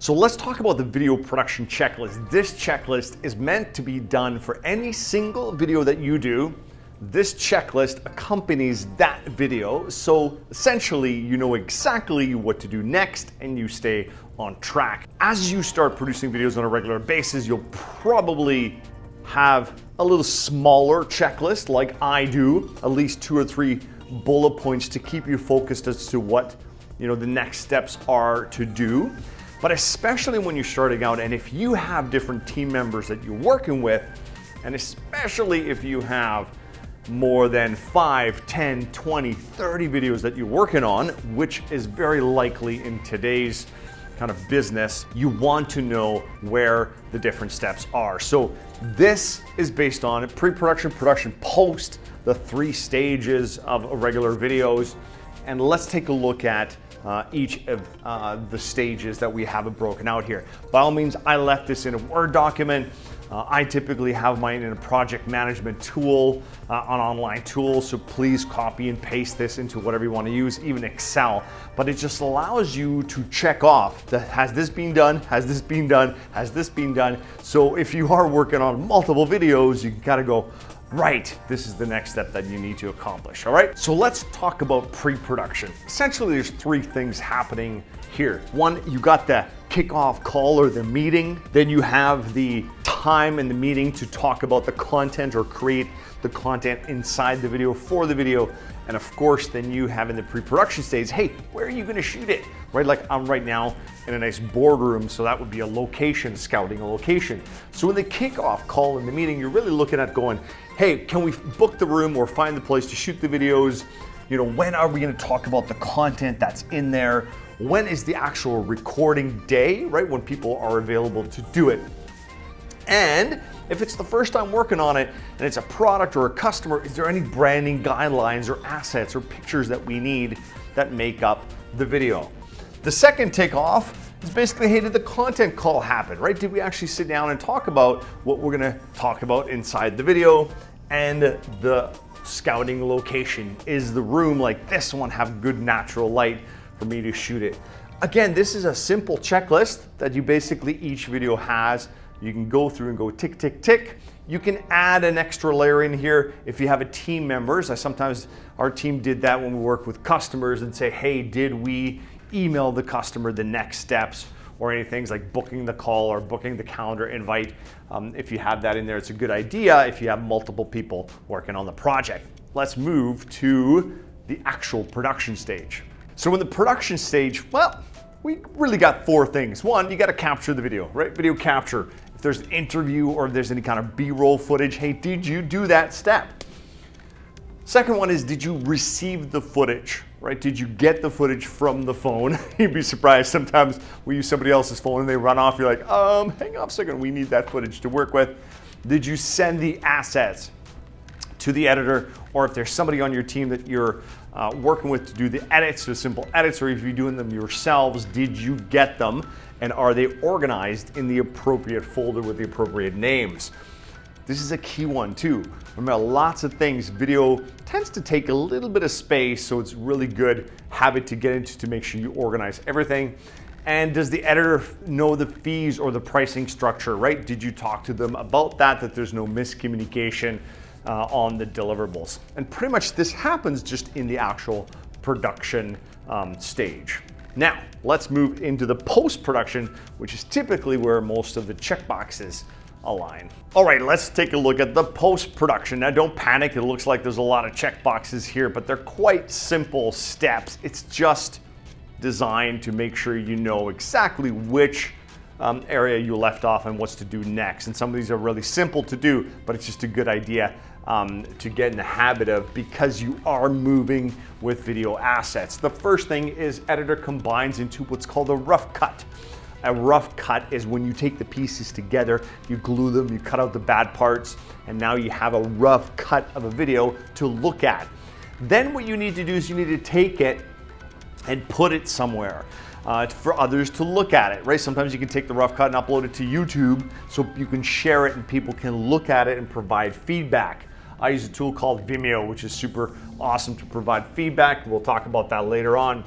So let's talk about the video production checklist. This checklist is meant to be done for any single video that you do. This checklist accompanies that video. So essentially you know exactly what to do next and you stay on track. As you start producing videos on a regular basis, you'll probably have a little smaller checklist like I do, at least two or three bullet points to keep you focused as to what you know the next steps are to do. But especially when you're starting out and if you have different team members that you're working with, and especially if you have more than 5, 10, 20, 30 videos that you're working on, which is very likely in today's kind of business, you want to know where the different steps are. So this is based on pre-production, production, post, the three stages of regular videos. And let's take a look at uh, each of uh, the stages that we have it broken out here. By all means, I left this in a Word document. Uh, I typically have mine in a project management tool, uh, an online tool, so please copy and paste this into whatever you want to use, even Excel. But it just allows you to check off that has this been done, has this been done, has this been done. So if you are working on multiple videos, you can kind of go, right, this is the next step that you need to accomplish, all right? So let's talk about pre-production. Essentially, there's three things happening here. One, you got the kickoff call or the meeting. Then you have the time in the meeting to talk about the content or create the content inside the video for the video. And of course, then you have in the pre-production stage, hey, where are you gonna shoot it? Right, like I'm right now in a nice boardroom, so that would be a location, scouting a location. So in the kickoff call in the meeting, you're really looking at going, hey, can we book the room or find the place to shoot the videos? You know, when are we gonna talk about the content that's in there? When is the actual recording day, right? When people are available to do it. And if it's the first time working on it and it's a product or a customer, is there any branding guidelines or assets or pictures that we need that make up the video? The second takeoff is basically, hey, did the content call happen, right? Did we actually sit down and talk about what we're gonna talk about inside the video and the scouting location? Is the room like this one have good natural light for me to shoot it? Again, this is a simple checklist that you basically each video has you can go through and go tick, tick, tick. You can add an extra layer in here if you have a team members. I sometimes, our team did that when we work with customers and say, hey, did we email the customer the next steps or any things like booking the call or booking the calendar invite. Um, if you have that in there, it's a good idea if you have multiple people working on the project. Let's move to the actual production stage. So in the production stage, well, we really got four things. One, you gotta capture the video, right? Video capture if there's an interview or there's any kind of B-roll footage, hey, did you do that step? Second one is, did you receive the footage, right? Did you get the footage from the phone? You'd be surprised sometimes we use somebody else's phone and they run off. You're like, um, hang on a second, we need that footage to work with. Did you send the assets to the editor? Or if there's somebody on your team that you're uh, working with to do the edits, the simple edits, or if you're doing them yourselves, did you get them? and are they organized in the appropriate folder with the appropriate names? This is a key one too. Remember, lots of things, video tends to take a little bit of space, so it's really good habit to get into to make sure you organize everything. And does the editor know the fees or the pricing structure, right? Did you talk to them about that, that there's no miscommunication uh, on the deliverables? And pretty much this happens just in the actual production um, stage. Now, let's move into the post-production, which is typically where most of the checkboxes align. All right, let's take a look at the post-production. Now don't panic, it looks like there's a lot of checkboxes here, but they're quite simple steps. It's just designed to make sure you know exactly which um, area you left off and what's to do next. And some of these are really simple to do, but it's just a good idea um, to get in the habit of because you are moving with video assets. The first thing is editor combines into what's called a rough cut. A rough cut is when you take the pieces together, you glue them, you cut out the bad parts, and now you have a rough cut of a video to look at. Then what you need to do is you need to take it and put it somewhere. Uh, for others to look at it, right? Sometimes you can take the rough cut and upload it to YouTube so you can share it and people can look at it and provide feedback. I use a tool called Vimeo, which is super awesome to provide feedback. We'll talk about that later on.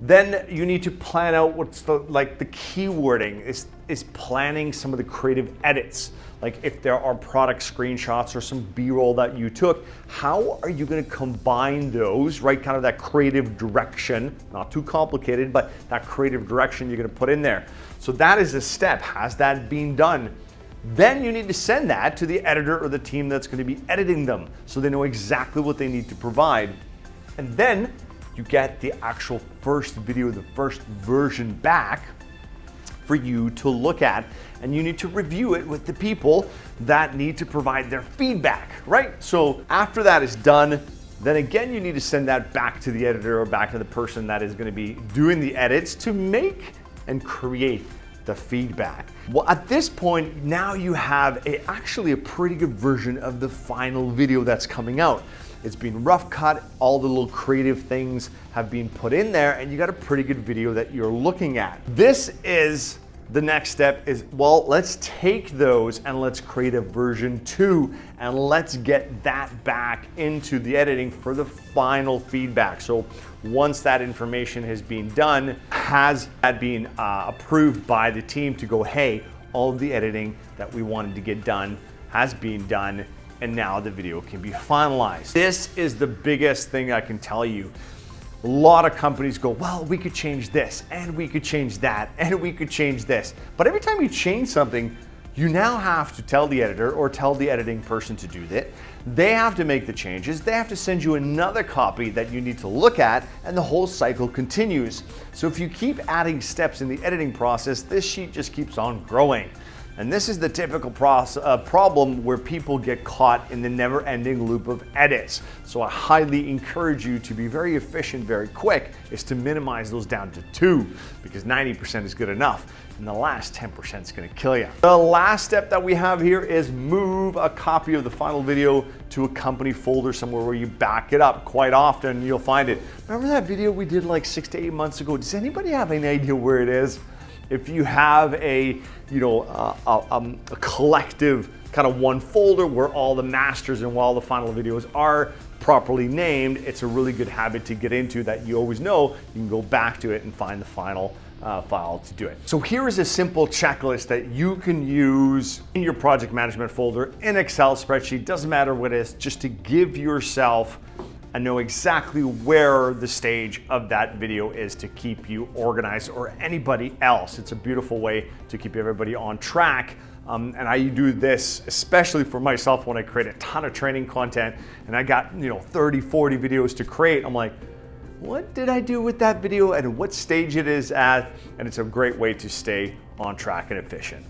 Then you need to plan out what's the like the keywording is is planning some of the creative edits. Like if there are product screenshots or some B-roll that you took, how are you going to combine those, right? Kind of that creative direction, not too complicated, but that creative direction you're going to put in there. So that is a step. Has that been done? Then you need to send that to the editor or the team that's going to be editing them so they know exactly what they need to provide. And then you get the actual first video, the first version back for you to look at and you need to review it with the people that need to provide their feedback, right? So after that is done, then again, you need to send that back to the editor or back to the person that is gonna be doing the edits to make and create the feedback. Well, at this point, now you have a, actually a pretty good version of the final video that's coming out. It's been rough cut, all the little creative things have been put in there, and you got a pretty good video that you're looking at. This is the next step is, well, let's take those and let's create a version two and let's get that back into the editing for the final feedback. So once that information has been done, has that been uh, approved by the team to go, hey, all of the editing that we wanted to get done has been done and now the video can be finalized. This is the biggest thing I can tell you. A lot of companies go, well, we could change this, and we could change that, and we could change this. But every time you change something, you now have to tell the editor or tell the editing person to do that. They have to make the changes. They have to send you another copy that you need to look at and the whole cycle continues. So if you keep adding steps in the editing process, this sheet just keeps on growing. And this is the typical uh, problem where people get caught in the never ending loop of edits. So I highly encourage you to be very efficient, very quick, is to minimize those down to two because 90% is good enough. And the last 10% is gonna kill you. The last step that we have here is move a copy of the final video to a company folder somewhere where you back it up. Quite often you'll find it. Remember that video we did like six to eight months ago? Does anybody have any idea where it is? If you have a, you know, uh, a, um, a collective kind of one folder where all the masters and all the final videos are properly named, it's a really good habit to get into that you always know you can go back to it and find the final uh, file to do it. So here is a simple checklist that you can use in your project management folder in Excel spreadsheet, doesn't matter what it is, just to give yourself and know exactly where the stage of that video is to keep you organized or anybody else. It's a beautiful way to keep everybody on track. Um, and I do this especially for myself when I create a ton of training content and I got, you know, 30, 40 videos to create. I'm like, what did I do with that video and what stage it is at? And it's a great way to stay on track and efficient.